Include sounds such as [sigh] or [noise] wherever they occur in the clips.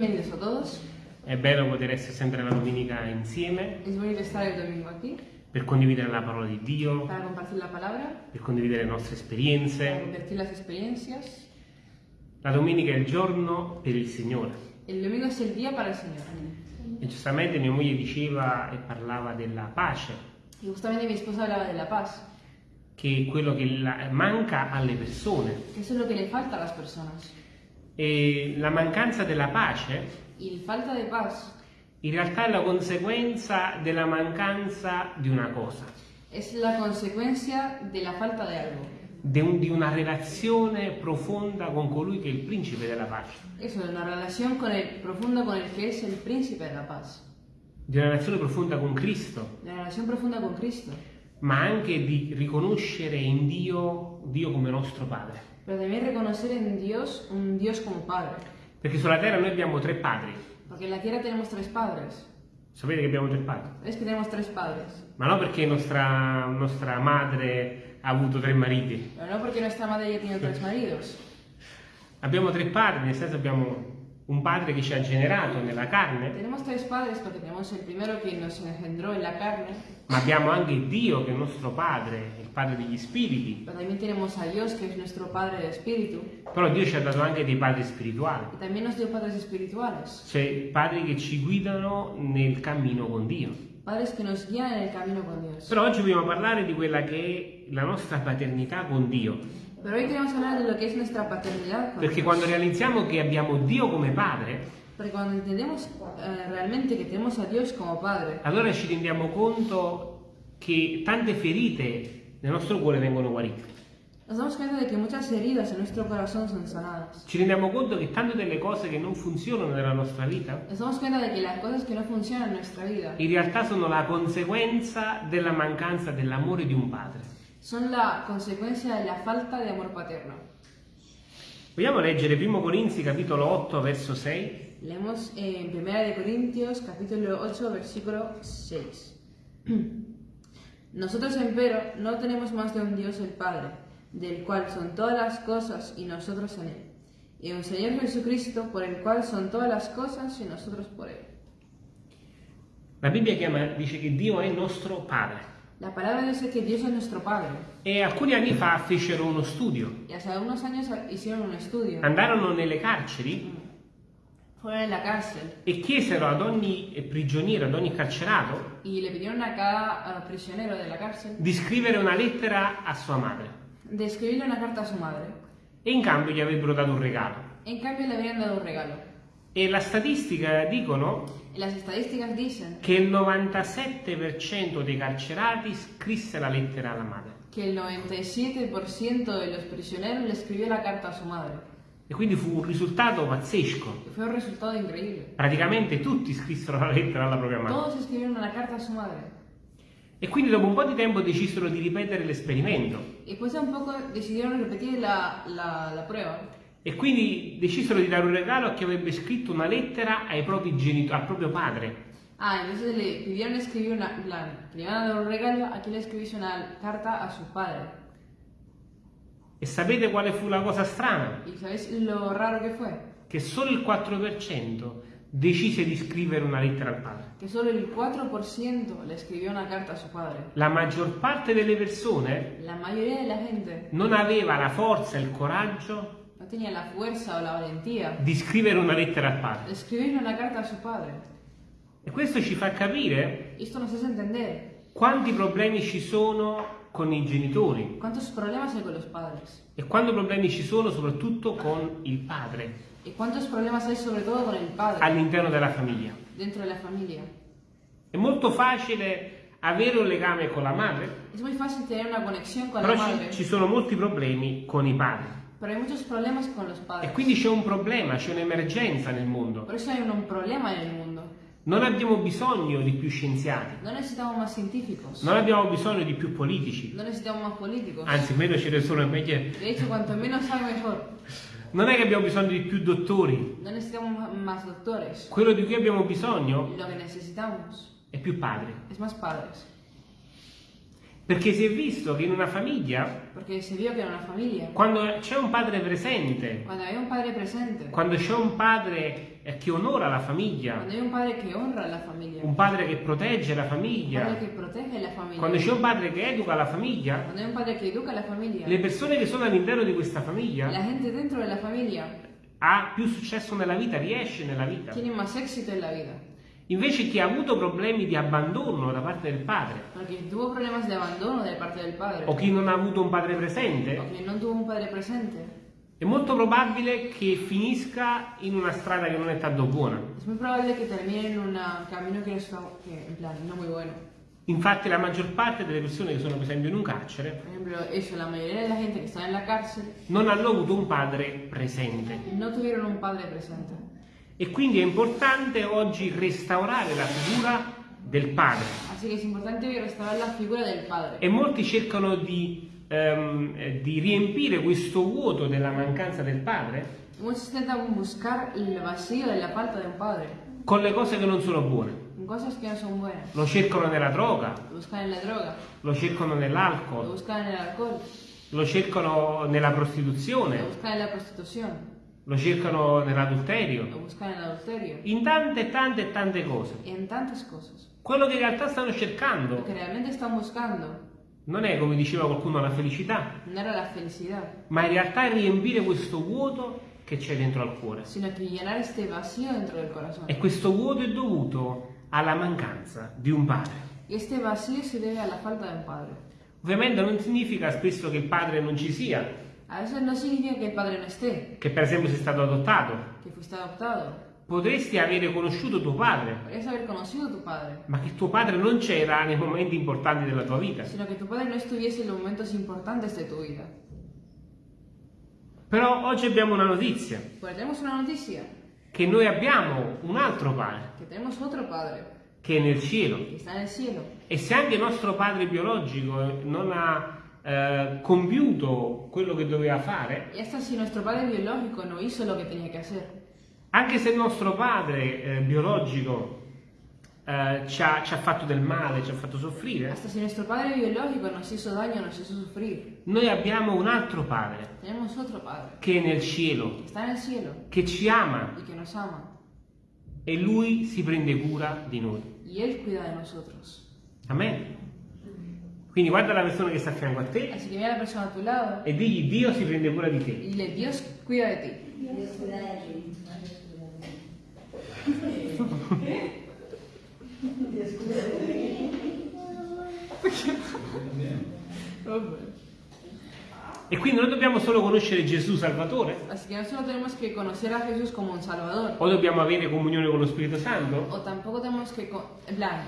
Bienvenidos a todos. È bello poter essere sempre la domenica insieme Es bonito estar el domingo aquí per condividere la parola di Dio, para compartir la palabra, per condividere le nostre para esperienze. compartir las experiencias. La domenica è il giorno per il Signore. El domingo es el día para el Señor. E giustamente mia moglie diceva e parlava della pace, Y justamente mi esposa hablaba de la paz, che è quello che manca alle persone. eso es lo que le falta a las personas. E la mancanza della pace la falta de paz in realtà è la conseguenza della mancanza di una cosa, es la consecuencia de la falta de algo. di, un- di una relazione profonda con colui che è il principe della pace, Eso, de una el, profunda con el que es el príncipe de la paz. di una relazione profonda con Cristo, De una relación profunda con Cristo. ma anche di riconoscere in Dio Dio come nostro Padre. Pero también reconocer en Dios un Dios como Padre. Perché sulla terra noi abbiamo tre padri. Porque en la tierra tenemos tres padres. Sapete che abbiamo tre padri? Es que tenemos tres padres. Ma non perché nostra, nostra madre ha avuto tre mariti. Pero no porque nuestra madre ya tiene tres maridos. Abbiamo tre padri, nel senso abbiamo un padre che ci ha generato nella carne, Tenemos tres padres porque tenemos el primero que nos engendró en la carne, ma abbiamo anche Dio che è il nostro padre, il padre degli spiriti. pero también tenemos a Dios que es nuestro Padre de Espíritu Però Dio ci ha dato anche dei padri spirituali, y también nos dio padres espirituales, cioè padri che ci guidano nel cammino con Dio. padres que nos guían en el camino con Dios. Però oggi vogliamo parlare di quella che è la nostra paternità con Dio. Pero hoy queremos hablar de lo que es nuestra paternidad con Perché quando realizziamo che abbiamo Dio come padre, Porque cuando entendemos eh, realmente que tenemos a Dios como Padre, allora ci rendiamo conto che tante ferite nel nostro cuore vengono guarite. nos damos cuenta de que muchas heridas en nuestro corazón son sanadas. Ci rendiamo conto che tante delle cose che non funzionano nella nostra vita Nos damos cuenta de que las cosas que no funcionan en nuestra vida in realtà sono la conseguenza della mancanza dell'amore di un padre. Son la consecuencia de la falta de amor paterno. Vogliamo leggere 1 Corinzi capitolo 8 verso 6? Leemos en 1 de Corintios capítulo 8 versículo 6. [clears throat] Nosotros empero no tenemos más de un Dios el Padre, del cual son todas las cosas y nosotros en él, y un Señor Jesucristo por el cual son todas las cosas y nosotros por él. La Bibbia chiama- dice che Dio è nostro padre. La palabra dice que Dios es nuestro Padre, E alcuni anni fa fecero uno studio. y hace unos años hicieron un estudio, Andarono nelle carceri fueron en la cárcel e chiesero ad ogni prigioniero, ad ogni carcerato, y le pidieron a cada prisionero de la cárcel di scrivere una lettera a sua madre. de escribirle una carta a su madre. E in cambio gli avrebbero dato un regalo. En cambio le habrían dado un regalo. E la statistica dicono Las estadísticas dicen che il 97% dei carcerati scrisse la lettera alla madre. que el 97% de los prisioneros le escribió la carta a su madre. E quindi fu un risultato pazzesco. Y fue un resultado increíble. Praticamente tutti scrissero la lettera alla propria madre. Todos escribieron una carta a su madre. E quindi dopo un po' di tempo decisero di ripetere l'esperimento. Y después de un poco decidieron repetir la, la, la prueba. E quindi decisero di dare un regalo a chi avrebbe scritto una lettera ai propri genitori, al proprio padre. Ah, entonces le pidieron escribir una... La, le iban a dar un regalo a quien le escribiese una carta a su padre. E sapete quale fu la cosa strana? ¿Y sabéis lo raro que fue? Che solo il 4% decise di scrivere una lettera al padre. Que solo el 4% le escribió una carta a su padre. La maggior parte delle persone La mayoría de la gente non aveva la forza e il coraggio tenía la fuerza o la valentía di scrivere una lettera al padre. escribir una carta a su padre. E questo ci fa capire Esto nos hace entender quanti problemi ci sono con i genitori cuántos problemas hay con los padres e quanti problemi ci sono soprattutto con il padre y cuántos problemas hay sobre todo con el padre all'interno della famiglia. dentro de la familia. È molto facile avere un legame con la madre, Es muy fácil tener una conexión con la però madre, ci, ci sono molti problemi con i padri. Pero hay muchos problemas con los E padres. quindi c'è un problema, c'è un'emergenza nel mondo. Por eso hay un, problema en el mundo. Non abbiamo bisogno di più scienziati, No necesitamos más científicos, non abbiamo bisogno di più politici, anzi meno ce ne sono meglio. De hecho, cuanto menos hay mejor. Non è che abbiamo bisogno di più dottori, quello di cui abbiamo bisogno è più padri. Perché si è visto che in una famiglia, una familia, quando c'è un padre presente, cuando había un padre presente, quando c'è un padre che onora la famiglia, un padre que honra a la familia, un padre che protegge la famiglia, la familia, quando c'è un padre che educa la famiglia, educa la familia, le persone che sono all'interno di questa famiglia la gente dentro de la familia ha più successo nella vita, riesce nella vita. tiene más éxito en la vida. Invece chi ha avuto problemi di abbandono da parte del padre Porque tuvo problemas de abandono de parte del padre, o chi non ha avuto un padre presente, o que no tuvo un padre presente, è molto probabile che finisca in una strada che non è tanto buona. es muy probable que termine en un camino que no está, que, en plan, no muy bueno. Infatti la maggior parte delle persone che sono per esempio in un carcere non hanno avuto un padre presente. E quindi è importante oggi restaurare la figura del padre. Así que es importante hoy restaurar la figura del padre. E molti cercano di, eh, di riempire questo vuoto della mancanza del padre Muchos intentan buscar el vacío de la falta de un padre, con le cose che non sono buone. cosas que no son buenas. Lo cercano nella droga, Lo buscan en la droga, lo cercano lo nell'alcol, buscan en el alcohol, lo cercano nella lo prostituzione, buscan en la prostitución, lo cercano nell'adulterio, in tante tante tante cose. y en tantas cosas. Quello che in realtà stanno Lo cercando que realmente están buscando non è, come diceva qualcuno, la felicità, no era la felicidad, ma in realtà è riempire questo vuoto che c'è dentro al cuore. sino que llenar este vacío dentro del corazón. E questo vuoto è dovuto alla mancanza di un padre. Este vacío se debe a la falta de un padre. Ovviamente non significa spesso che il padre non ci sia, A veces no significa que el padre no esté, che per esempio sei stato adottato. que fuiste adoptado. Potresti avere conosciuto tuo padre, Podrías haber conocido a tu padre, ma che tuo padre non c'era nei momenti importanti della tua vita. sino que tu padre no estuviese en los momentos importantes de tu vida. Però oggi abbiamo una notizia, Pero tenemos una noticia, che noi abbiamo un altro padre, que tenemos otro padre, che è nel cielo. que está en el cielo. E se anche il nostro padre biologico non ha eh, compiuto quello che doveva fare, Y hasta si nuestro padre biológico no hizo lo que tenía que hacer, anche se il nostro padre eh, biologico eh, ci, ha, ci ha fatto del male, ci ha fatto soffrire, hasta si nuestro padre biológico nos hizo daño, nos hizo sufrir, noi abbiamo un altro padre tenemos otro padre, che è nel cielo, que está en el cielo che ci ama y que nos ama. e lui si prende cura di noi. Y Él cuida de nosotros. Amen. Quindi guarda la persona che sta a fianco a te Así que mira a la persona a tu lado e digli Dio si prende cura di te. y dile, Dios cuida de ti. [laughs] E quindi noi dobbiamo solo conoscere Gesù Salvatore Así que no solo tenemos que conocer a Jesús como un Salvador, o dobbiamo avere comunione con lo Spirito Santo. o tampoco tenemos que, plan,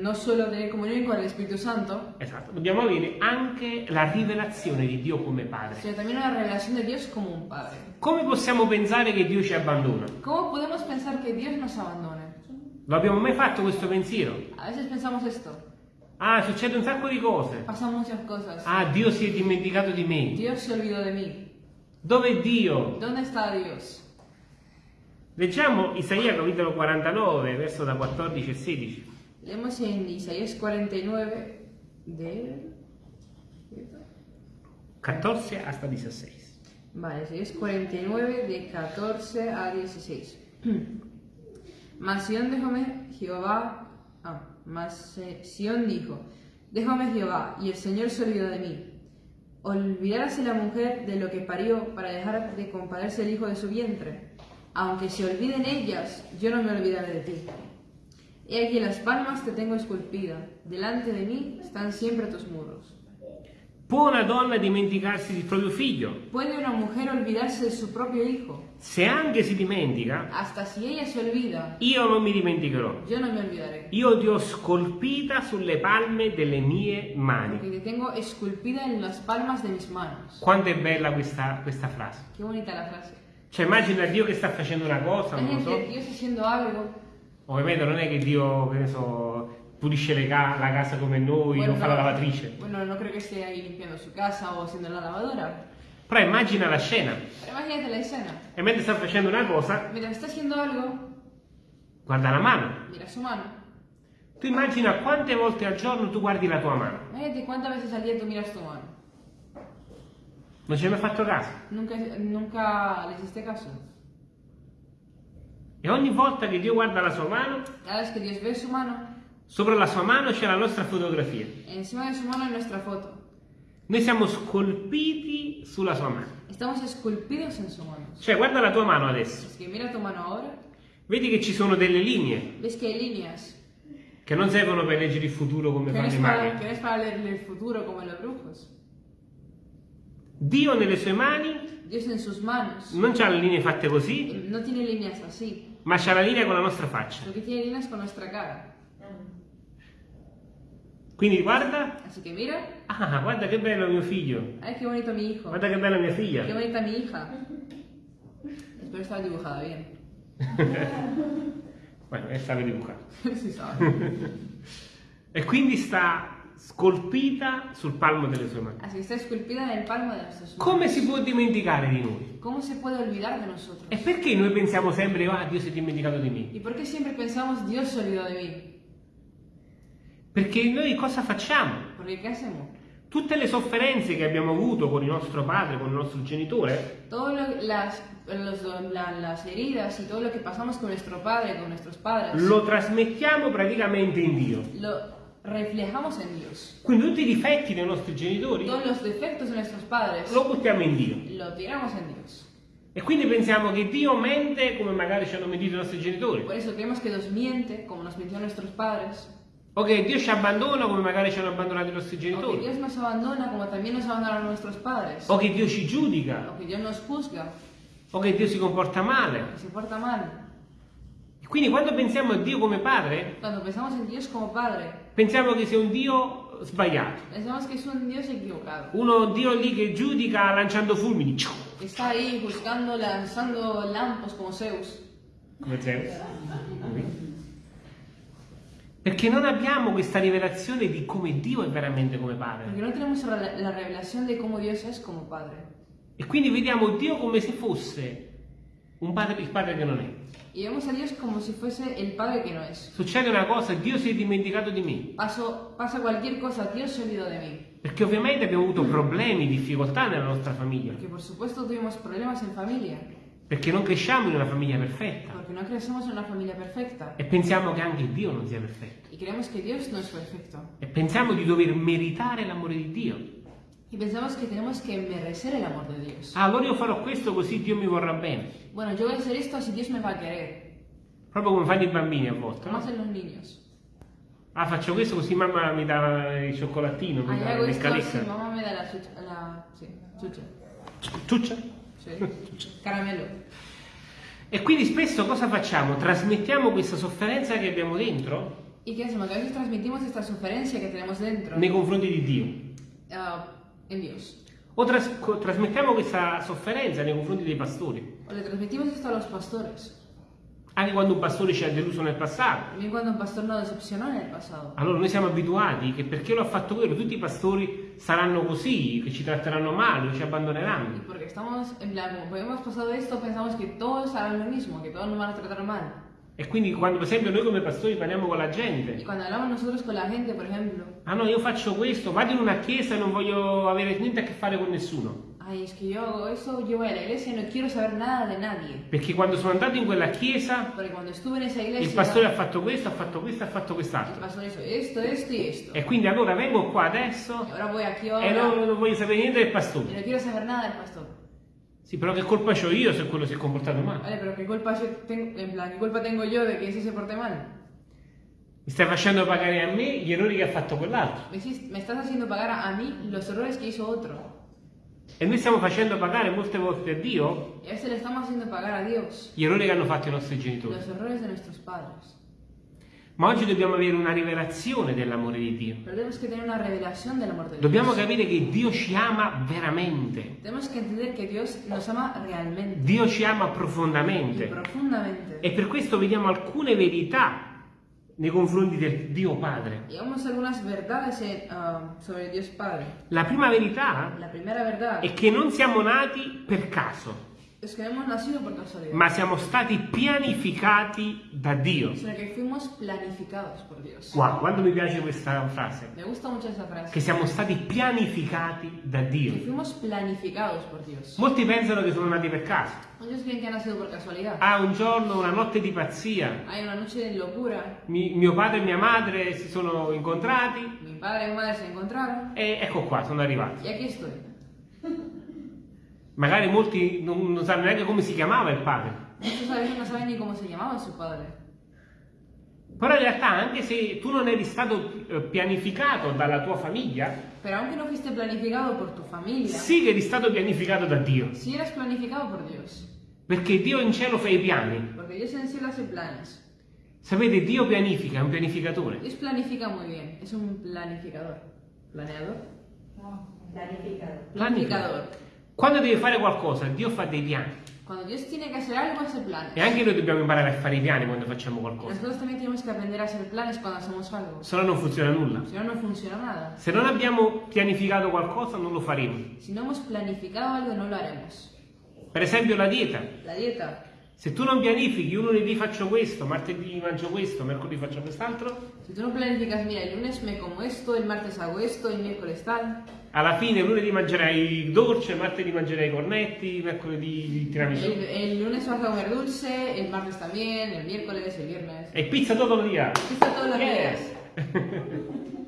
no solo tener comunión con el Espíritu Santo, Esatto, dobbiamo avere anche la rivelazione di Dio come Padre. sino también una revelación de Dios como un Padre. Come possiamo pensare che Dio ci abbandona? ¿Cómo podemos pensar que Dios nos abandone? Lo abbiamo mai fatto questo pensiero? A veces pensamos esto, Ah, succede un sacco di cose. pasan muchas cosas. Ah, Dio si è dimenticato di me. Dios se olvidó de mí. Dove è Dio? ¿Dónde está Dios? Leggiamo Isaia capitolo 49, verso da 14 e 16. Leemos en Isaías 49 de... 14 hasta 16. Vale, Isaías 49 de 14 a 16. [clears throat] Mas Sión déjame Jehová... Ah, mas eh, Sión dijo, déjame Jehová, y el Señor se olvidó de mí. Olvidarse la mujer de lo que parió para dejar de compadecerse el hijo de su vientre. Aunque se olviden ellas, yo no me olvidaré de ti. He aquí las palmas te tengo esculpida, delante de mí están siempre tus muros. Può una donna dimenticarsi del proprio figlio? ¿Puede una mujer olvidarse de su propio hijo? Se anche si dimentica, Hasta si ella se olvida, io non mi dimenticherò. yo no me olvidaré. Io ti ho scolpita sulle palme delle mie mani. Porque te tengo esculpida en las palmas de mis manos. Quanto è bella questa, questa frase. Qué bonita la frase. Cioè immagina Dio che sta facendo una cosa, non lo so. Dios haciendo algo. Ovviamente non è che Dio, che ne so, pulisce ca- la casa come noi, non fa la lavatrice. bueno, no creo que esté ahí limpiando su casa o haciendo la lavadora. Però immagina la scena. Pero imagínate la escena. E mentre sta facendo una cosa, Mientras está haciendo algo, guarda la mano. mira su mano. Tu immagina quante volte al giorno tu guardi la tua mano. Imagínate cuántas veces al día tú miras tu mano. Non ci hai mai fatto caso? Nunca, nunca le hiciste caso. E ogni volta che Dio guarda la sua mano, mano, sopra la sua mano c'è la nostra fotografia. encima de su mano hay nuestra foto. Noi siamo scolpiti sulla sua mano. Estamos esculpidos en su mano. Cioè, guarda la tua mano adesso. Es que mira tu mano ahora, Vedi che ci sono delle linee ves que hay líneas che non servono per leggere il futuro come fanno i maghi. que no es para leer el futuro como los brujos. Dio nelle sue mani non ha le linee fatte così, no tiene líneas así, ma c'ha la linea con la nostra faccia. que tiene líneas con nuestra cara. Quindi guarda, Así que mira, ah, guarda che bello mio figlio, ay, qué bonito mi hijo, guarda che bella mia figlia. qué bonita mi hija. Espero estar dibujada bien. [laughs] Bueno, e stava dibujando. si sabe. [laughs] [laughs] E quindi sta scolpita sul palmo delle sue mani. Así está esculpida en el palmo de nuestras manos. Come si può dimenticare di noi? ¿Cómo se puede olvidar de nosotros? E perché noi pensiamo sempre, ah, Dio si è dimenticato di me? ¿Y por qué siempre pensamos Dios se olvidó de mí? Perché noi cosa facciamo? Tutte le sofferenze che abbiamo avuto con il nostro padre, con il nostro genitore, Todas las, los- la- las heridas y todo lo que pasamos con nuestro padre, con nuestros padres, lo trasmettiamo praticamente in Dio. lo reflejamos en Dios. Quindi tutti i difetti dei nostri genitori Todos los defectos de nuestros padres lo buttiamo in Dio. lo tiramos en Dios. E quindi pensiamo che Dio mente come magari ci hanno mentito i nostri genitori. Por eso creemos que Dios miente, como nos mintió nuestros padres, O che Dio ci abbandona come magari ci hanno abbandonato i nostri genitori. Dios nos abandona, como también nos abandonaron nuestros padres, O che Dio ci giudica. o que Dios nos juzga, O che Dio si comporta male. que se porta mal. E quindi quando pensiamo a Dio come padre, como Padre, pensiamo che sia un Dio sbagliato. pensamos que es un equivocado. Uno Dio lì che giudica lanciando fulmini. Que Está ahí juzgando, lanzando lampos como Zeus. Come Zeus. Perché non abbiamo questa rivelazione di come Dio è veramente come padre. no tenemos la la revelación de cómo Dios es como Padre. E quindi vediamo Dio come se fosse un padre, il padre che non è. Y vemos a Dios como si fuese el Padre que no es. Succede una cosa, Dio si è dimenticato di me. Paso, pasa cualquier cosa, Dios se olvidó de mí. Perché ovviamente abbiamo avuto problemi, difficoltà nella nostra famiglia. Porque por supuesto tuvimos problemas en familia. Perché non cresciamo in una famiglia perfetta. Porque no crecemos en una familia perfecta. E pensiamo che anche Dio non sia perfetto. Y creemos que Dios no es perfecto. E pensiamo di dover meritare l'amore di Dio. Y pensamos que tenemos que merecer el amor de Dios. Ah, allora io farò questo così Dio mi vorrà bene. Bueno, yo voy a hacer esto así Dios me va a querer. Proprio come fanno i bambini a volte. Como no? hacen los niños. Ah, faccio questo così mamma mi dà il cioccolatino, mi Ah, dà así, caletta. mamá me da la chucha. La, sí, chucha. Ciuccia. Sí. Caramelo. E quindi spesso cosa facciamo? Trasmettiamo questa sofferenza che abbiamo dentro ¿Y qué hacemos? Que a veces transmitimos esta que tenemos dentro nei confronti di Dio. ah, en Dios. O tras- trasmettiamo questa sofferenza nei confronti dei pastori. O le transmitimos esto a los pastores. Anche quando un pastore ci ha deluso nel passato. También cuando un pastor nos decepcionó en el pasado. Allora noi siamo abituati che perché lo ha fatto quello, tutti i pastori saranno così, che ci tratteranno male, o ci Y abbandoneranno. porque estamos, en plan, como hemos pasado esto, pensamos que todos harán lo mismo, que todos nos van a tratar mal. E quindi quando per esempio noi come pastori parliamo con la Y gente, cuando hablamos nosotros con la gente, por ejemplo, ah no, io faccio questo, vado in una chiesa e non voglio avere niente a che fare con nessuno. Ay, es que yo hago eso, yo voy a la iglesia y no quiero saber nada de nadie. Perché quando sono andato in quella chiesa, Porque cuando estuve en esa il iglesia, pastore ha fatto questo, ha fatto questo, ha fatto quest'altro. pastor hizo esto, esto y esto. E quindi allora vengo qua adesso Y ahora voy aquí e ahora non, non voglio sapere niente del y pastore. no quiero saber nada del pastor. Sì, però che colpa ho io se quello si è comportato male? Vale, pero ¿qué culpa, yo tengo, en plan, ¿qué culpa tengo yo de que ese se porte mal? Mi stai facendo pagare a me gli errori che ha fatto quell'altro. Me, hiciste- me estás haciendo pagar a, a mí los errores que hizo otro. E noi stiamo facendo pagare molte volte a Dio gli errori che hanno fatto i nostri genitori. Ma oggi dobbiamo avere una rivelazione dell'amore di Dio. Dobbiamo capire che Dio ci ama veramente. Dio ci ama profondamente. E per questo vediamo alcune verità nei confronti del Dio Padre. Ah. La prima verità La è che non siamo nati per caso. Ma siamo stati pianificati da Dio. Wow, quanto mi piace questa frase. Me gusta mucho esa frase. Che siamo stati pianificati da Dio. Molti pensano che sono nati per caso. Ah, un giorno, una notte di pazzia, Hay una noche de locura. mi- mio padre e mia madre si sono incontrati Mi padre y mi madre se encontraron. e ecco qua, sono arrivati. Magari molti non, non sanno neanche come si chiamava il padre. Muchos a veces no saben ni cómo se llamaba su padre. Però in realtà, anche se tu non eri stato eh, pianificato dalla tua famiglia, Pero aunque no fuiste planificado por tu familia, sì che eri stato pianificato da Dio. sí eras planificado por Dios. Perché Dio in cielo fa i piani. Porque Dios en el cielo hace planes. Sapete, Dio pianifica, è un pianificatore. Dios planifica muy bien. Es un planificador. ¿Planeador? Planificado. Planificador. Quando deve fare qualcosa, Dio fa dei piani. Cuando Dios tiene que hacer algo, hace planes. E anche noi dobbiamo imparare a fare i piani quando facciamo qualcosa. Nosotros también tenemos que aprender a hacer planes cuando hacemos algo. Se no non funziona nulla. Si no, no funciona nada. Se non abbiamo pianificato qualcosa, non lo faremo. Si no hemos planificado algo, no lo haremos. Per esempio la dieta. La dieta. Se tu non pianifichi, un lunedì faccio questo, martedì mangio questo, mercoledì faccio quest'altro, Si tú no planificas, mira, el lunes me como esto, el martes hago esto, el miércoles tal. alla fine lunedì mangerai dolce, martedì mangerai cornetti, mercoledì tiramisù. el lunes vas a comer dulce, el martes también, el miércoles, el viernes. E pizza tutto il dia. Pizza todos los Yes. días. [laughs]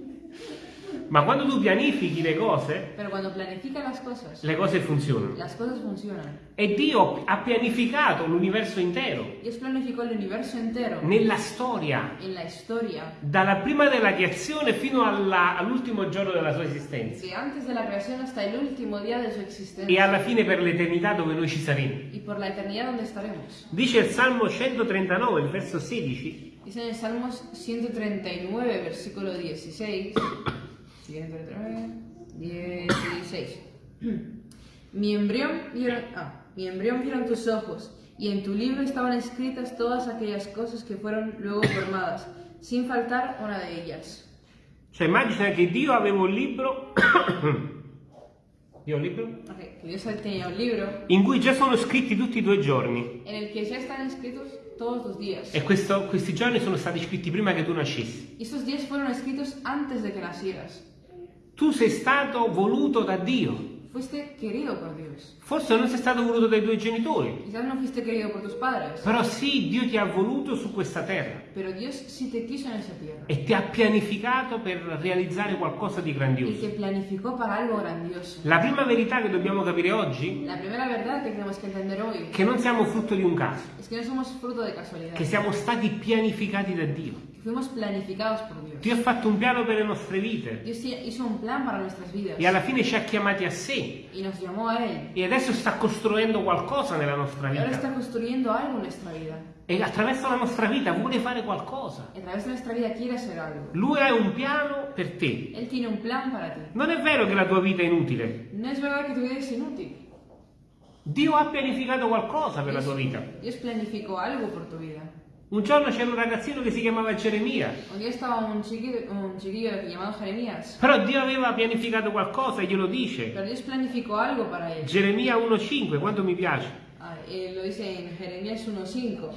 Ma quando tu pianifichi le cose, Pero cuando planificas las cosas, le cose funzionano. las cosas funcionan. E Dio ha pianificato l'universo intero, Dios planificó el universo entero nella storia, en la historia, dalla prima della creazione fino all'ultimo giorno della sua esistenza. que antes de la creación hasta el último día de su E existencia alla fine per l'eternità dove noi ci saremo. y por la eternidad donde estaremos. Dice il Salmo 139, il verso 16, Dice en el Salmos 139, versículo 16. 139, 16. [clears throat] Mi embrión vieron, ah, mi embrión vieron tus ojos, y en tu libro estaban escritas todas aquellas cosas que fueron luego formadas, sin faltar una de ellas. Cioè immagina che Dio aveva un libro, [coughs] Dio un libro, Ok, que Dios tenía un libro in cui già sono scritti tutti i tuoi giorni. en el que ya están escritos todos los días. E questo- questi giorni sono stati scritti prima che tu nascessi. Y esos días fueron escritos antes de que nacieras. Tu sei stato voluto da Dio. Fuiste querido por Dios. Forse non sei stato voluto dai tuoi genitori, Quizás no fuiste querido por tus padres, però sì, Dio ti ha voluto su questa terra pero Dios sí te quiso en esa tierra. e ti ha pianificato per realizzare qualcosa di grandioso. te planificó para algo grandioso. La prima verità che dobbiamo capire oggi La primera verdad que tenemos que entender hoy è che non siamo frutto di un caso, es que no somos fruto de casualidad, che siamo stati pianificati da Dio. Fuimos planificados por Dios. Dio ha fatto un piano per le nostre vite Dios hizo un plan para nuestras vidas e alla fine ci ha chiamati a sé y nos llamó a Él. e adesso sta costruendo qualcosa nella nostra Y ahora está vita construyendo algo en nuestra vida. e attraverso la nostra vita vuole fare qualcosa. Y a través de nuestra vida quiere hacer algo. Lui ha un piano per te. Él tiene un plan para ti. Non è vero che la tua vita è inutile. No es verdad que tu vida es inútil. Dio ha pianificato qualcosa per la tua vita. Dios planificó algo por tu vida. Un giorno c'era un ragazzino che si chiamava Geremia, Un día estaba un chiquillo, un chiquillo llamado Jeremías, però Dio aveva pianificato qualcosa e glielo dice. pero Dios planificó algo para él. Geremia 1.5, quanto mi piace. Ah, eh, lo dice en Jeremías 1.5.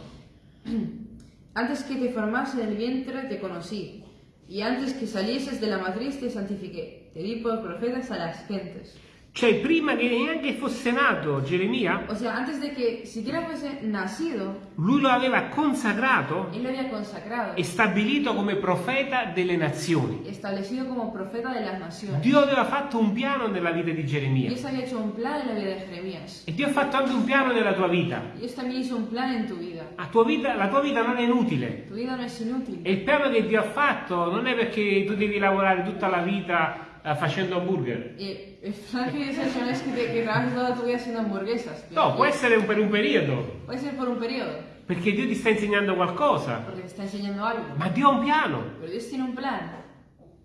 [clears throat] Antes que te formase en el vientre te conocí, y antes que salieses de la matriz te santifiqué. Te di por profetas a las gentes. Cioè, prima che neanche fosse nato Geremia, O sea, antes de que siquiera fuese nacido, lui lo aveva consacrato él lo había consagrado, e stabilito come profeta delle nazioni. establecido como profeta de las naciones. Dio aveva fatto un piano nella vita di Geremia. Dios había hecho un plan en la vida de Jeremías. E Dio ha fatto anche un piano nella tua vita. Dios también hizo un plan en tu vida. La tua vita, la tua vita non è inutile. Tu vida no es inútil. E il piano che Dio ha fatto non è perché tu devi lavorare tutta la vita facendo hamburger. Hecho no tu hamburguesas. Può essere un- per un periodo, Puede ser por un periodo, perché Dio ti sta insegnando qualcosa. enseñando algo. Ma Dio ha un piano. Pero Dios tiene un plan.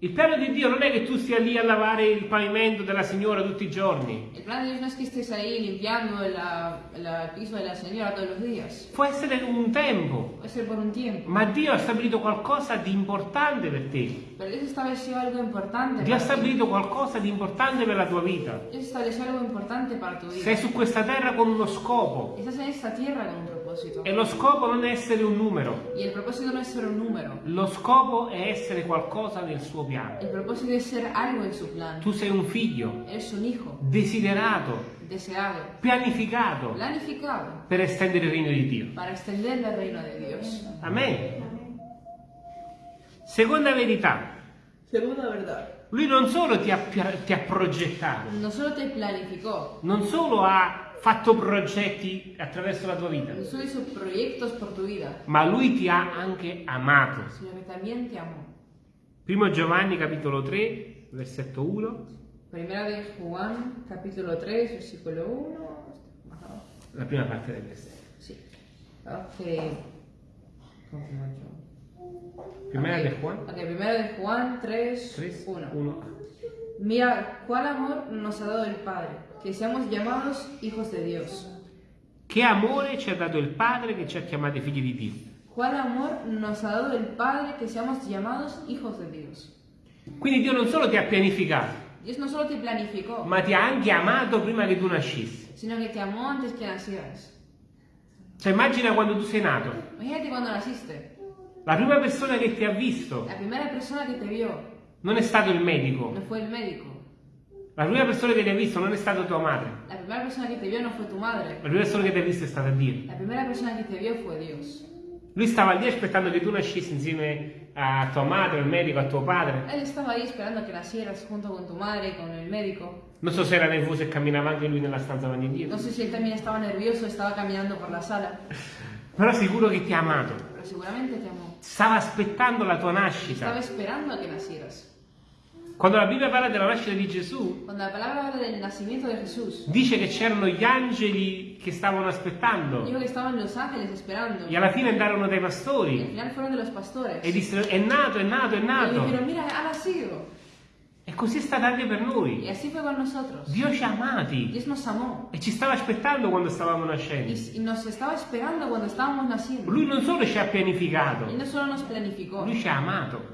Il piano di Dio non è che tu stia lì a lavare il pavimento della signora tutti i giorni. El plan de Dios no es que estés ahí limpiando el piso de la señora todos los días. Può essere un tempo, Puede ser por un tiempo. ma Dio ha stabilito qualcosa di importante per te. Pero Dios estableció algo importante Dio ha stabilito qualcosa di importante per la tua vita. Dios estableció algo importante para tu vida. Sei su questa terra con uno scopo Estás en esta tierra con un propósito. E lo scopo non è essere un numero. Y el propósito no es ser un número. Lo scopo è essere qualcosa nel suo piano. El propósito es ser algo en su plan. Tu sei un figlio Eres un hijo desiderato, deseado, pianificato planificado per estendere il regno di Dio. para extender el reino de Dios. Amen. Seconda verità, Segunda verdad. lui non solo ti ha, ti ha progettato, No solo te planificó, non solo ha fatto progetti attraverso la tua vita, ma lui ti ha anche amato. Primo Giovanni capitolo 3, versetto 1, Primera de Juan, capítulo 3, versículo 1. Más abajo. la prima parte del versetto. Sí. Ok. Primera Ok. de Juan Ok, primero de Juan 3, 3, 1. 1. Mira, cuál amor nos ha dado el Padre, que seamos llamados hijos de Dios. Che amore ci ha dato il Padre che ci ha chiamati figli di Dio. ¿Cuál amor nos ha dado el Padre que seamos llamados hijos de Dios? Quindi Dio non solo ti ha pianificato, Dios no solo te planificó, ma ti ha anche amato prima che tu nascessi. sino que te amó antes que nacieras. Cioè immagina quando tu sei nato, Imagínate cuando naciste. la prima persona che ti ha visto La primera persona que te vio non è stato il medico, no fue el médico. La prima persona che ti ha visto non è stata tua madre, La primera persona que te vio no fue tu madre. la prima persona che ti ha visto è stata Dio. La primera persona que te vio fue Dios. Lui stava lì aspettando che tu nascessi insieme a tua madre, al medico, a tuo padre. Él estaba ahí esperando que nacieras junto con tu madre con el médico. Non so se era nervoso e camminava anche lui nella stanza avanti e indietro, sé si él también estaba nervioso, estaba caminando por la sala, però sicuro che ti ha amato. pero seguramente te amó. Stava aspettando la tua nascita. esperando a que nacieras. Quando la Bibbia parla della nascita di Gesù, Jesús, dice che c'erano gli angeli che stavano aspettando dijo que estaban los ángeles esperando. e alla fine andarono dai pastori e dissero è nato, è nato, è nato. dijeron, mira. E così è stato anche per noi. Dio ci ha amati e ci stava aspettando quando stavamo nascendo. Lui non solo ci ha pianificato, lui ci ha amato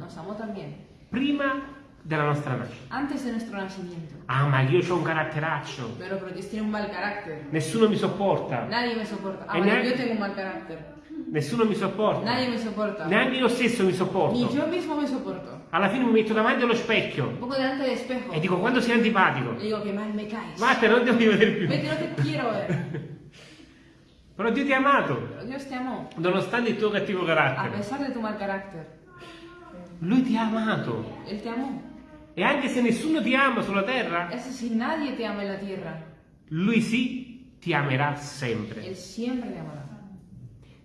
prima della nostra nascita. Antes de nuestro nacimiento. Ah, ma io ho un caratteraccio, Pero porque Dios tiene un mal carácter. nessuno mi sopporta, Nadie me soporta. Ah, E neanche- yo tengo un mal carácter. nessuno mi sopporta, Nadie me soporta. neanche io stesso mi Ni sopporto. yo mismo me soporto. Alla fine mi metto davanti allo Un specchio poco delante del espejo. e dico quando sei antipatico. Le digo que mal me caes. Vattene, non ti voglio vedere più. Vete, no te quiero ver. [laughs] Però Dio ti ha amato, nonostante il tuo cattivo A carattere. pesar de tu mal carácter. Lui ti ha amato. Él te amó. E anche se nessuno ti ama sulla terra, si nadie te ama la tierra, Lui sì ti amerà sempre. Él siempre te amará.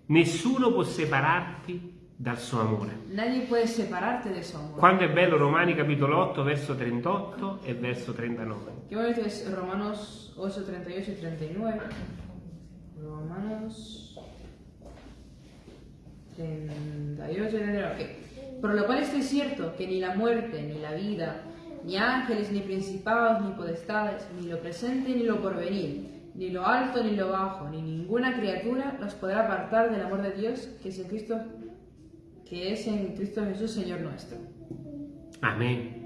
Nessuno può separarti dal suo amore. Quando è bello Romani capitolo 8 verso 38 e verso 39. Qué bonito es Romanos 8, 38 y 39. Romanos 38 y 39. ok. Por lo cual estoy cierto que ni la muerte, ni la vida, ni ángeles, ni principados, ni potestades, ni lo presente, ni lo porvenir, ni lo alto, ni lo bajo, ni ninguna criatura nos podrá apartar del amor de Dios que es en Cristo, que es en Cristo Jesús, Señor nuestro. Amen.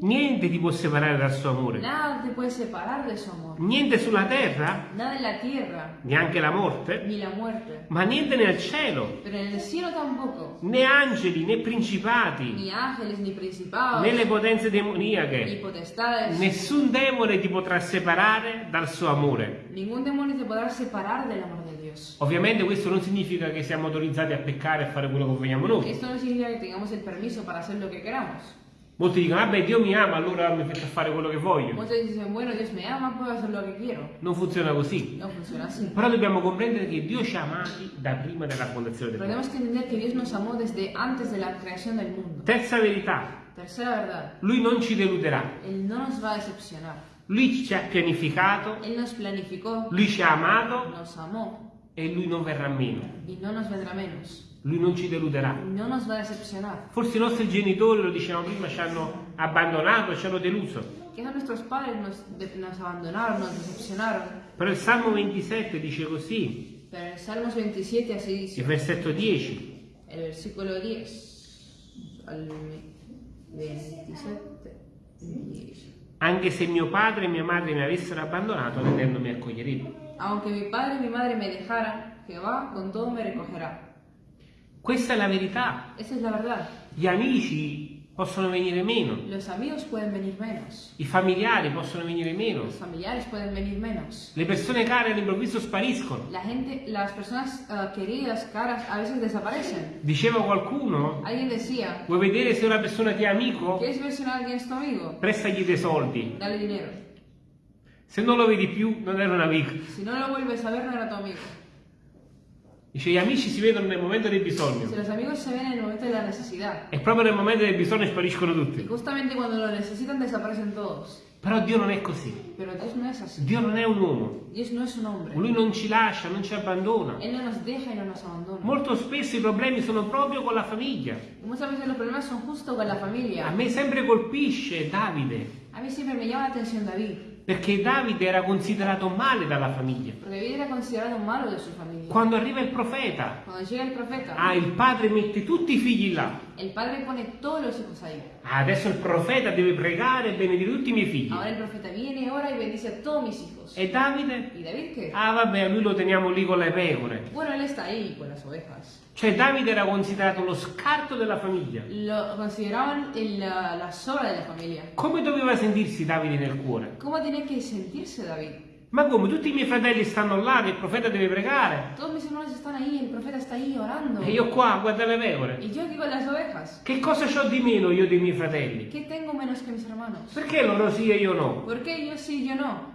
Niente ti può separare dal suo amore. Nada te puede separar de su amor. Niente sulla terra, Nada en la tierra, neanche la morte, ni la muerte. ma niente nel cielo, Pero en el cielo tampoco. né angeli, né principati, Ni ángeles, ni principados, né le potenze ni demoniache. potestades. Nessun demone ti potrà separare dal suo amore. Ningún demonio te podrá separar del amor de Dios. Ovviamente questo non significa che siamo autorizzati a peccare e fare quello che vogliamo noi. Esto no significa que tengamos el permiso para hacer lo que queramos. Molti dicono, vabbè Dio mi ama, allora mi faccio fare quello che voglio. Muchos dicen, bueno, Dios me ama, puedo hacer lo que quiero. Non funziona così. No funciona así. Però dobbiamo comprendere che Dio ci ha amati da prima della fondazione del mondo. tenemos que entender que Dios nos amó desde antes de la creación del mundo. Terza verità, Tercera verdad, Lui non ci deluderà. Él no nos va a decepcionar. Lui ci ha pianificato, Él nos planificó, Lui ci ha amato nos amó e lui non verrà meno, y no nos vendrá menos. Lui non ci deluderà. No nos va a decepcionar. Forse i nostri genitori, lo dicevamo prima, ci hanno abbandonato, ci hanno deluso. Quizás nuestros padres nos, nos abandonaron, nos decepcionaron. Però il Salmo 27 dice così, Pero en Salmos 27 así il dice, versetto 10, el versículo 10 al 27, 10. anche se mio padre e mia madre mi avessero abbandonato, vedendo mi accoglierebbe. Aunque mi padre y mi madre me dejaran, Jehová con todo me recogerá. Questa è la verità. Esa es la verdad. Gli amici possono venire meno, Los amigos pueden venir menos. i familiari possono venire meno, Los familiares pueden venir menos. le persone care all'improvviso spariscono. La gente, las personas ah, queridas, caras, a veces desaparecen. Diceva qualcuno, Alguien decía, vuoi vedere se una persona ti è amico? ¿quieres ver si alguien es tu amigo? Prestagli dei soldi. Dale dinero. Se non lo vedi più, non era un amico. Si no lo vuelves a ver, no era tu amigo. Dice, gli amici si vedono nel momento del bisogno. los amigos se ven en el momento de la necesidad. E proprio nel momento del bisogno spariscono tutti. justamente cuando lo necesitan desaparecen todos. Però Dio non è così. No. Dio non è un uomo. No. Lui non ci lascia, non ci abbandona. No no. Molto spesso i problemi sono proprio con la famiglia. A me sempre colpisce Davide, A me llama la atención David. Perché Davide era considerato male dalla famiglia. Familia. Quando arriva il profeta, llega el profeta, ah, il padre mette tutti i figli là. El padre pone todos los hijos ahí. Ah, adesso il profeta deve pregare e benedire tutti i miei figli. Ahora el profeta viene, ora y bendice a todos mis hijos. E Davide? ¿Y David qué? Ah, vabbè, lui lo teniamo lì con le pecore. Bueno, él está ahí con las ovejas. Cioè Davide era considerato lo scarto della famiglia. Lo consideraban el- la, la sobra de la familia. Come doveva sentirsi Davide nel cuore? ¿Cómo tenía que sentirse David? Ma come? Tutti i miei fratelli stanno là, che il profeta deve pregare. Todos mis hermanos están ahí, el profeta está ahí orando. E io qua, guarda le pecore. Yo aquí con las ovejas. Che cosa ho di meno io dei miei fratelli? ¿Qué tengo menos que mis hermanos? Perché loro sì e io no? ¿Por qué yo sí, yo no?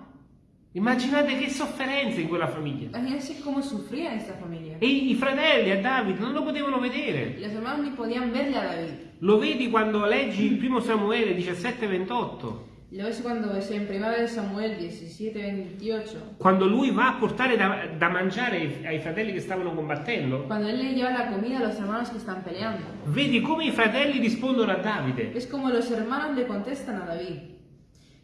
Immaginate che sofferenza in quella famiglia. Imagínense cómo sufría esta familia. E i fratelli a Davide non lo potevano vedere. los hermanos ni podían verle a David. Lo vedi quando leggi il primo Samuele 17-28. Lo ves cuando ves en 1 Samuel 17, 28. Quando lui va a portare da, da mangiare ai, ai fratelli che stavano combattendo. Cuando él le lleva la comida a los hermanos que están peleando. Vedi come i fratelli rispondono a Davide. Es como los hermanos le contestan a David.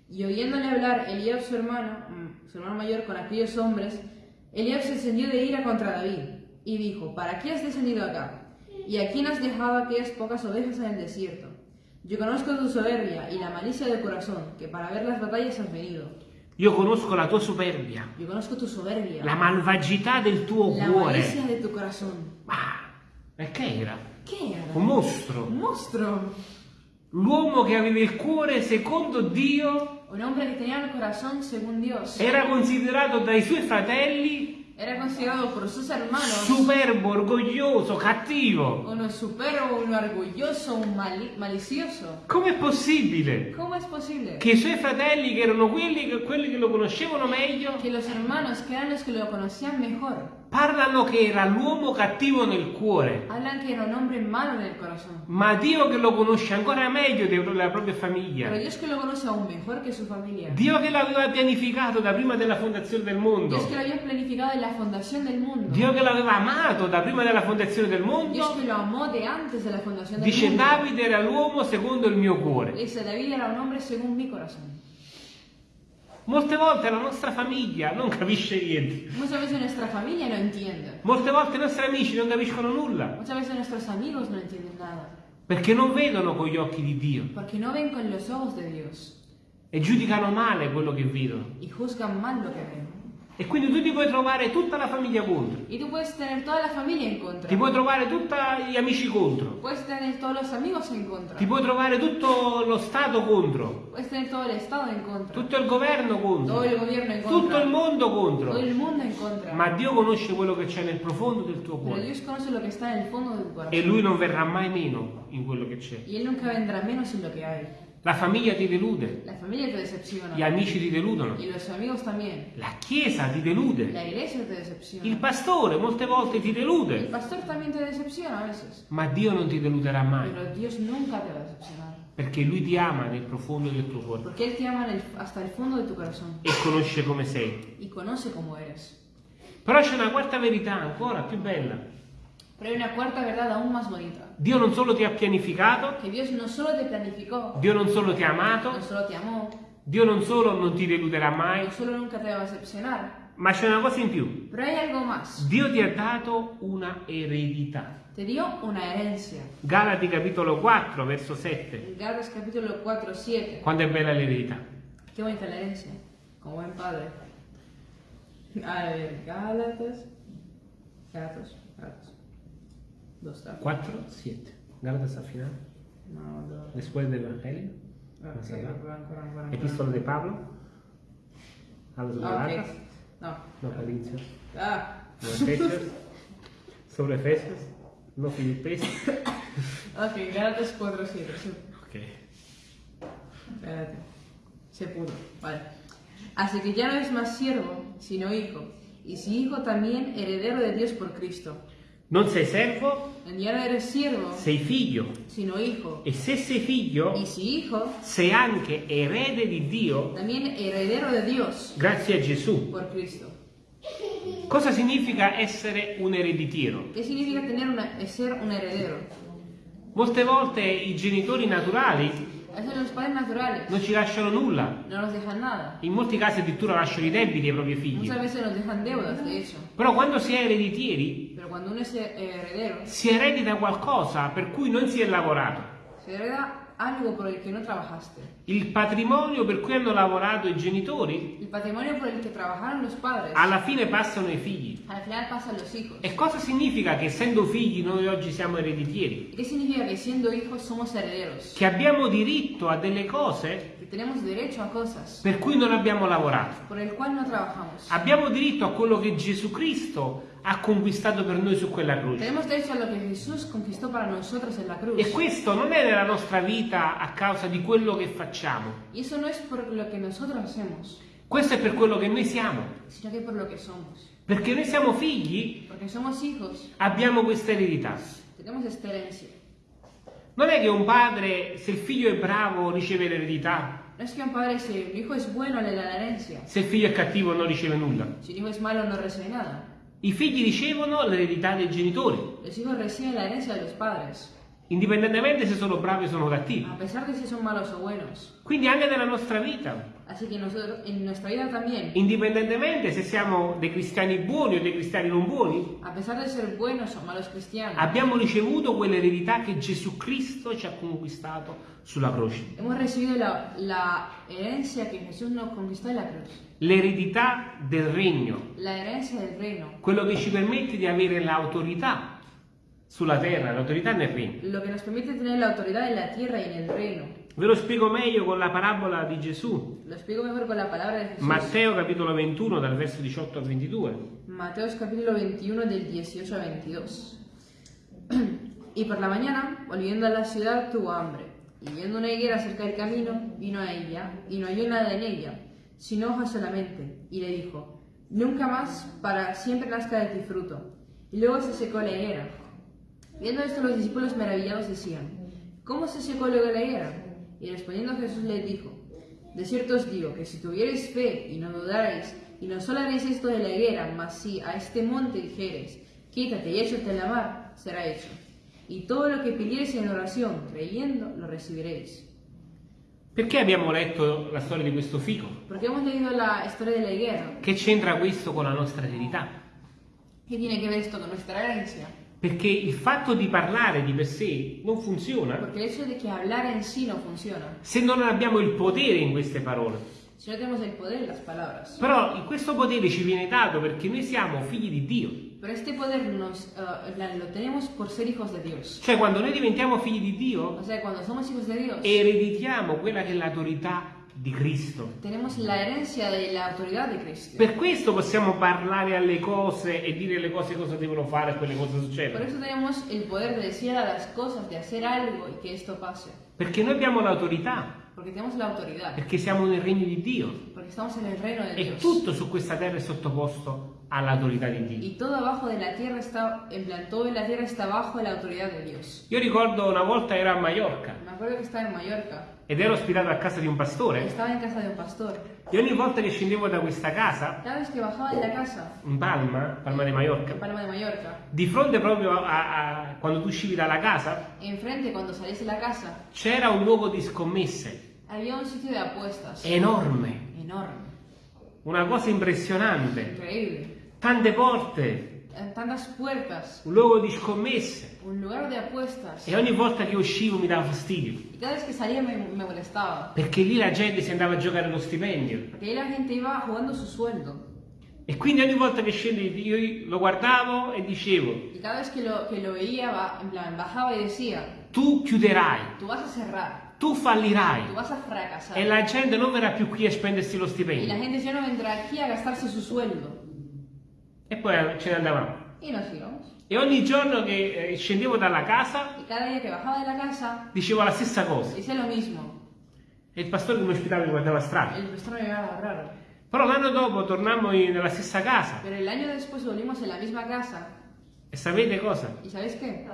Y oyéndole hablar Eliab su hermano, mm, su hermano mayor, con aquellos hombres, Eliab se encendió de ira contra David y dijo, ¿para qué has descendido acá? ¿Y a quién has dejado aquellas pocas ovejas en el desierto? Yo conozco tu soberbia y la malicia de corazón, que para ver las batallas has venido. Io conosco la tua superbia, Yo conozco tu soberbia, la malvagità del tuo la cuore. malicia de tu corazón. Ah, e che era? ¿Qué era? Un mostro. Un monstruo. L'uomo che aveva il cuore secondo Dio Un hombre que tenía el corazón según Dios. era considerato dai suoi fratelli Era considerado por sus hermanos. Superbo, orgoglioso, cattivo. uno superbo, uno orgulloso, un mali- malicioso. Com'è possibile ¿Cómo es posible? Che i suoi fratelli, che erano quelli che, quelli che lo conoscevano meglio, que los hermanos, que eran los que lo conocían mejor, parlano che era l'uomo cattivo nel cuore? hablan que era un hombre malo en el corazón? Ma Dio che lo conosce ancora meglio della propria Pero famiglia. Dios que lo conoce aún mejor que su familia. Dio che l'aveva pianificato da prima della fondazione del mondo. Dios que lo había planificado en la fundación del mundo. Dio che l'aveva amato da prima della fondazione del Dios mondo. que lo amó de antes de la fundación del Dice mundo. Davide era l'uomo secondo il mio cuore. Dice David era un hombre según mi corazón. Molte volte la nostra famiglia non capisce niente. Muchas veces nuestra familia no entiende. Molte volte i nostri amici non capiscono nulla. Muchas veces nuestros amigos no entienden nada. Perché non vedono con gli occhi di Dio Porque no ven con los ojos de Dios. e giudicano male quello che vedono. y juzgan mal lo que ven. E quindi tu ti puoi trovare tutta la famiglia contro. Y tú puedes tener toda la familia en contra. Ti puoi trovare tutti gli amici contro. Puedes tener todos los amigos en contra. Ti puoi trovare tutto lo Stato contro. Puedes tener todo el Estado en contra. Tutto il governo Todo el contro. gobierno en Tutto contra. il mondo contro. Todo el mundo en contra. Ma Dio conosce quello che c'è nel profondo del tuo Pero cuore. Dios conoce lo que está en el fondo de tu corazón. E Lui non verrà mai meno in quello che c'è. Y Él nunca vendrá menos en lo que hay. La famiglia ti delude. La familia te decepciona. Gli amici ti deludono. La Chiesa ti delude. Il pastore molte volte ti El delude. pastor también te decepciona a veces. Ma Dio non ti deluderà mai. Perché Lui ti ama nel profondo del tuo cuore. Porque Él te ama el- hasta el fondo de tu corazón. E conosce come sei. Però c'è una quarta verità ancora più bella. Pero hay una cuarta verdad aún más bonita. Dio non solo ti ha pianificato, Que Dios no solo te planificó, Dio non solo ti ha amato, no solo te amó, Dio non solo non ti deluderà mai, no solo nunca te va a decepcionar, ma c'è una cosa in più. pero hay algo más. Dio ti ha dato una eredità. Te dio una herencia. Galati capitolo 4, verso 7. En Gálatas capítulo 4, 7. Quanto è bella l'eredità. Qué bonita la herencia. Como buen padre. A ver, Gálatas. Gálatas. Gálatas. ¿Dónde está? 4, 7. Gálatas al final, No, no. después del Evangelio. Más ok, allá. ancora, ancora, ancora, ancora. Epistola de Pablo. A los. Galatas. No. No Corintios. Ah. No Efesios. Sobre Efesios. No Filipenses. Ok, Gálatas 4, 7. Sí. Ok. Espérate. Se pudo. Vale. Así que ya no es más siervo, sino hijo. Y si hijo también heredero de Dios por Cristo. Non sei servo, Ya no eres siervo, sei figlio. sino hijo. E se sei figlio, Y si hijo, sei anche erede di Dio también heredero de Dios grazie a Gesù. por Cristo. Cosa significa essere un ereditiero? ¿Qué significa tener una, ser un heredero? Molte volte i genitori naturali non ci lasciano nulla. In molti casi addirittura lasciano i debiti ai propri figli. Però quando si è ereditieri cuando uno es heredero, si eredita qualcosa per cui non si è lavorato. se hereda algo por el que no trabajaste. Il patrimonio per cui hanno lavorato i genitori El patrimonio por el que trabajaron los padres, alla fine passano ai figli. al final pasan los hijos. E cosa significa che essendo figli noi oggi siamo ereditieri? ¿Y qué significa que siendo hijos somos herederos? Che abbiamo diritto a delle cose tenemos derecho a cosas per cui non abbiamo lavorato. no. Abbiamo diritto a quello che Gesù Cristo ha conquistato per noi su quella croce. Tenemos derecho a lo que Jesús conquistó para nosotros en la cruz. E questo non è nella nostra vita a causa di quello che facciamo. Y eso no es por lo que nosotros hacemos, Questo è per quello che noi siamo. sino que por lo que somos. Perché noi siamo figli, Porque somos hijos, abbiamo questa eredità. tenemos esta herencia. Non è che un padre, se il figlio è bravo, riceve l'eredità, No es que un padre, si el hijo es bueno, le da la herencia. se il figlio è cattivo non riceve nulla. Si el hijo es malo, no recibe nada. I figli ricevono l'eredità dei genitori, Los hijos reciben la herencia de los padres, indipendentemente se sono bravi o sono cattivi. a pesar de si son malos o buenos. Quindi anche nella nostra vita, Así que nosotros, en nuestra vida también, indipendentemente se siamo dei cristiani buoni o dei cristiani non buoni, a pesar de ser buenos o malos cristianos, abbiamo ricevuto quell'eredità che Gesù Cristo ci ha conquistato sulla croce. hemos recibido la, la herencia que Jesús nos conquistó en la cruz. L'eredità del regno, del reino. quello che ci permette di avere l'autorità sulla terra, l'autorità nel regno. Lo que nos permite tener la autoridad en la tierra y en el reino. Ve lo spiego meglio con la parabola di Gesù. Lo explico mejor con la palabra de Jesús. Matteo capitolo 21 dal verso 18 al 22. Mateos capítulo 21 del 18 a 22. y por la mañana, volviendo a la ciudad, tuvo hambre. Y viendo una higuera cerca del camino, vino a ella y no halló nada en ella, sino hojas solamente. Y le dijo, nunca más para siempre nazca de ti fruto. Y luego se secó la higuera. Viendo esto los discípulos maravillados decían, ¿cómo se secó luego la higuera? Y respondiendo Jesús les dijo, de cierto os digo que si tuvierais fe y no dudarais, y no solo haréis esto de la higuera, mas si a este monte dijereis, quítate y échate en la mar, será hecho. Y todo lo que pidiereis en oración, creyendo, lo recibiréis. Perché abbiamo letto la storia di questo fico? Porque hemos leído la historia de la higuera. Che c'entra questo con la nostra eredità? ¿Qué tiene que ver esto con nuestra herencia? Perché il fatto di parlare di per sé non funziona Porque el hecho de que hablar en sí no funciona. se non abbiamo il potere in queste parole. No tenemos el poder en las palabras. Però questo potere ci viene dato perché noi siamo figli di Dio. Pero este poder nos, la- lo tenemos por ser hijos de Dios. Cioè quando noi diventiamo figli di Dio O sea, cuando somos hijos de Dios, ereditiamo quella che è l'autorità di Cristo. tenemos la herencia de la autoridad de Cristo. Per questo possiamo parlare alle cose e dire alle cose cosa devono fare e quelle cose Por succedono. eso tenemos el poder de decir a las cosas, de hacer algo y que esto pase. Perché noi abbiamo l'autorità, Porque tenemos la autoridad. perché siamo nel regno di Dio Porque estamos en el reino de e Dios. tutto su questa terra è sottoposto all'autorità di Dio. Y todo abajo de la tierra está, todo en la tierra está bajo la autoridad de Dios. Io ricordo una volta ero a Mallorca Me acuerdo que estaba en Mallorca, ed ero ospitato a casa di un pastore estaba en casa de un pastor. e ogni volta che scendevo da questa casa, Cada vez que bajaba de la casa, in Palma, Palma di Mallorca, Palma de Mallorca, di fronte proprio a, a- quando tu uscivi dalla casa, enfrente cuando salís de la casa, c'era un luogo di scommesse había un sitio de apuestas enorme, enorme, una cosa impressionante, increíble. Tante porte, Eh, Tantas puertas, un luogo di scommesse un lugar de apuestas. e ogni volta che uscivo mi dava fastidio, Y cada vez que salía me, me molestaba. perché lì la gente si andava a giocare lo stipendio Porque ahí la gente iba jugando su sueldo. e quindi ogni volta che scendi io lo guardavo e dicevo, Y cada vez que lo, que lo veía, en plan, bajaba y decía, tu chiuderai, tú vas a cerrar, tu fallirai tú vas a fracasar. e la gente non verrà più qui a spendersi lo stipendio. E poi ce ne andavamo. Y nos íbamos. E ogni giorno che eh, scendevo dalla casa Y cada día que bajaba de la casa, dicevo la stessa cosa. decía lo mismo. E il pastore che mi ospitava mi guardava strano. El pastor me miraba raro. Però l'anno dopo tornammo in- nella stessa casa. Pero el año después volvimos en la misma casa. E sapete cosa? ¿Y sabéis qué?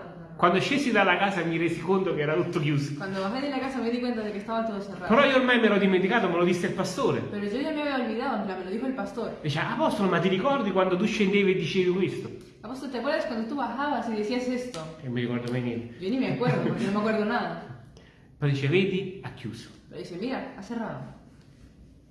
Quando scesi dalla casa mi resi conto che era tutto chiuso. Cuando bajé de la casa me di cuenta de que estaba todo cerrado. Però io ormai mi ero dimenticato, me lo disse il pastore. Pero yo ya me había olvidado, en plan, me lo dijo el pastor. Diceva, Apostolo, ma ti ricordi quando tu scendevi e dicevi questo? Apóstol, ¿te acuerdas cuando tú bajabas y decías esto? E non mi ricordo mai niente. Yo ni me acuerdo, porque no me acuerdo nada. Poi dice, vedi, ha chiuso. Pero dice, mira, ha cerrado.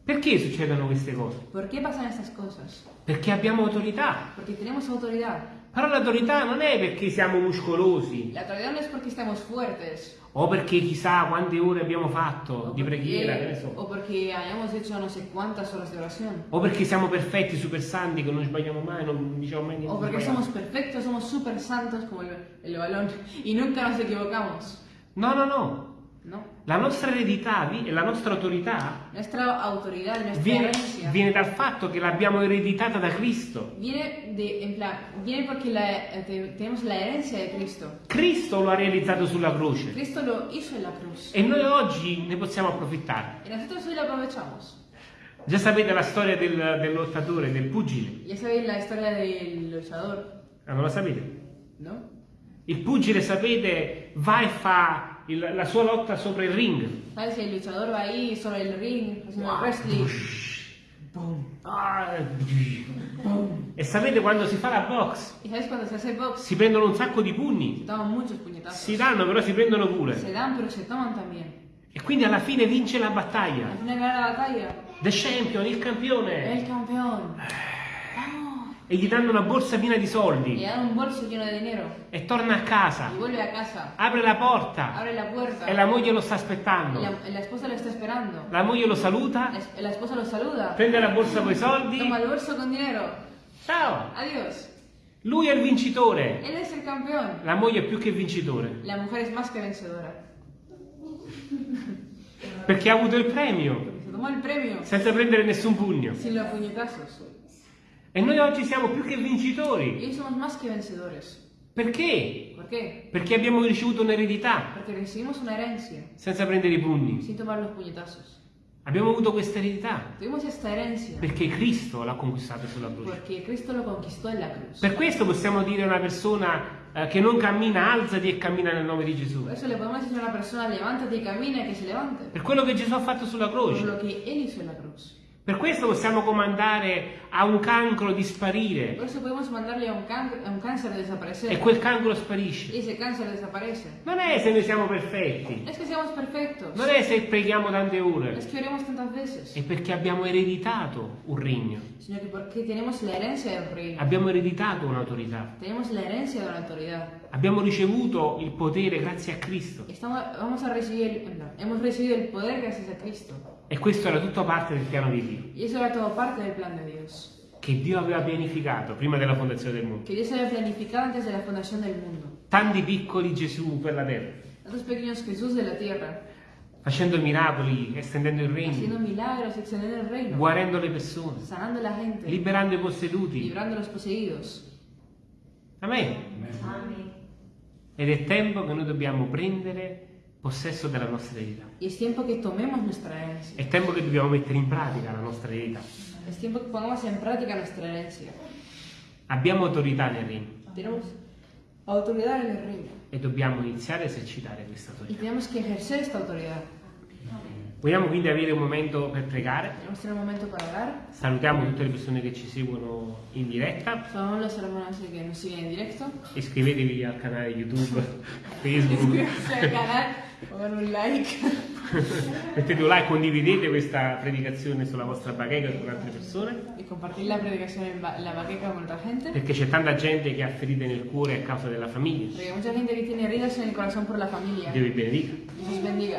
Perché succedono queste cose? ¿Por qué pasan estas cosas? Perché abbiamo autorità. Porque tenemos autoridad. Però l'autorità non è perché siamo muscolosi La autoridad no es porque estemos fuertes. o perché chissà quante ore abbiamo fatto O di preghiera, ne porque, so. o porque hayamos hecho no sé cuántas horas de oración. O perché siamo perfetti, super santi, che non sbagliamo mai, non diciamo mai niente. O di somos sbagliato. perfectos, somos súper santos como el, el balón y nunca nos equivocamos. No, no, no. No. La nostra eredità e la nostra autorità viene, viene dal fatto che l'abbiamo ereditata da Cristo. viene de, plan, viene porque la- eh, te- tenemos la herencia de Cristo. Cristo lo ha realizzato sulla croce Cristo lo hizo en la cruz. e noi oggi ne possiamo approfittare. Y nosotros hoy lo aprovechamos. Già sapete la storia del, del lottatore, del pugile. Ya sabéis la historia del luchador, Ah, non la sapete? ¿no? Il pugile, sapete, va e fa il- la sua lotta sopra il ring. ¿Sabes? El luchador va ahí sobre el ring, haciendo el wrestling. Ah, E sapete quando si fa la box? ¿Y sabes cuando se hace box? Si prendono un sacco di pugni. Si danno, però si prendono pure. Se dan, pero se toman también. E quindi alla fine vince la battaglia. final gana la batalla. The champion, il campione. El campeón. E gli danno una borsa piena di Le soldi. dan un bolso lleno de dinero. E torna a casa. Vuelve a casa. Apre la porta. Abre la puerta. E la moglie lo sta aspettando. la, la esposa lo está esperando. La moglie lo saluta. La, la esposa lo saluda. Prende la borsa con i soldi. Toma el bolso con dinero. Ciao. Adiós. Lui è il vincitore. Él es el campeón. La moglie è più che vincitore. La mujer es más que vencedora. Perché ha avuto il premio Senza prendere nessun pugno. sin los puñetazos. E noi oggi siamo più che Y vincitori. hoy somos más que vencedores. Perché? ¿Por qué? Perché abbiamo ricevuto un'eredità Porque recibimos una herencia senza prendere i pugni. sin tomar los puñetazos. Abbiamo avuto questa eredità perché Cristo l'ha conquistata sulla croce. Per questo possiamo dire a una persona eh, che non cammina, alzati e cammina nel nome di Gesù. Eso le podemos decir a una persona, levántate y camina, y que se levante. Per quello che Gesù ha fatto sulla croce. Per questo possiamo comandare a un cancro di sparire Por eso podemos mandarle a un, can- a un cáncer a desaparecer. e quel cancro sparisce. ese cáncer desaparece. Non è se noi siamo perfetti, es que seamos perfectos. non è se preghiamo tante ore, Es que oremos tantas veces. è perché abbiamo ereditato un regno, Sino porque tenemos la herencia del reino. abbiamo ereditato un'autorità, Tenemos la herencia de una autoridad. Abbiamo ricevuto il potere grazie a Cristo Estamos, vamos a recibir, no, hemos recibido el poder gracias a Cristo. e questo era tutto parte del piano di Dio, Y eso era todo parte del plan de Dios. che Dio aveva pianificato prima della fondazione del mondo. Que Dios había planificado antes de la fundación del mundo. Tanti piccoli Gesù per la terra, Tantos pequeños Jesús de la tierra. facendo miracoli, estendendo il Haciendo regno, milagros, extendiendo el reino. guarendo le persone, Sanando la gente. liberando i posseduti. Librando a los poseídos. Amen. Amén. Ed è tempo che noi dobbiamo prendere possesso della nostra. Y es tiempo que tomemos nuestra herencia. È tempo che dobbiamo mettere in pratica la nostra eredità. Es tiempo que pongamos en práctica nuestra herencia. Abbiamo autorità nel regno Tenemos autoridad en el reino. e dobbiamo iniziare a esercitare questa Y autorità. tenemos que ejercer esta autoridad. Vogliamo quindi avere un momento per pregare. Salutiamo tutte le persone che ci seguono in diretta. Iscrivetevi al canale YouTube, [laughs] Facebook. Suscríbanse al canal, pongan un like. [laughs] Mettete un like, condividete questa predicazione sulla vostra bacheca con altre persone. Y compartir la ba- la baqueca con otra gente. Perché c'è tanta gente che ha ferite nel cuore a causa della famiglia. Hay mucha gente que tiene heridas en el corazón por la familia. Dio vi benedica. Dios bendiga.